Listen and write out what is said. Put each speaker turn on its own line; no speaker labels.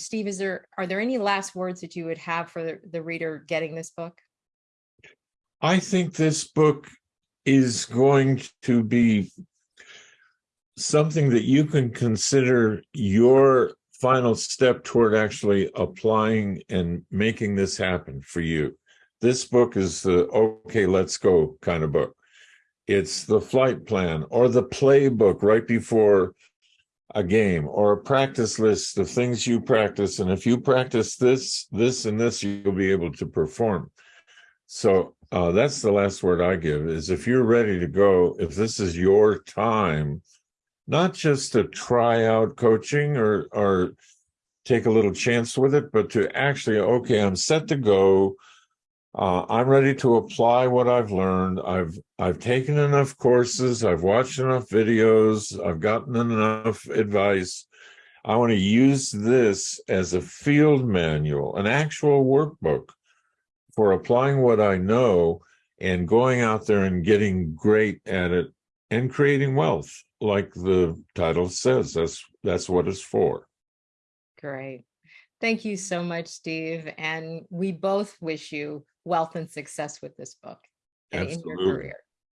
Steve, is there, are there any last words that you would have for the- the reader getting this book?
I think this book is going to be something that you can consider your final step toward actually applying and making this happen for you. This book is the okay, let's go kind of book. It's the flight plan or the playbook right before a game or a practice list of things you practice. And if you practice this, this, and this, you'll be able to perform. So uh, that's the last word I give is if you're ready to go, if this is your time, not just to try out coaching or or take a little chance with it, but to actually, okay, I'm set to go. Uh, I'm ready to apply what I've learned. I've I've taken enough courses. I've watched enough videos. I've gotten enough advice. I want to use this as a field manual, an actual workbook for applying what I know and going out there and getting great at it and creating wealth, like the title says. That's that's what it's for.
Great. Thank you so much, Steve. And we both wish you wealth and success with this book and in your career.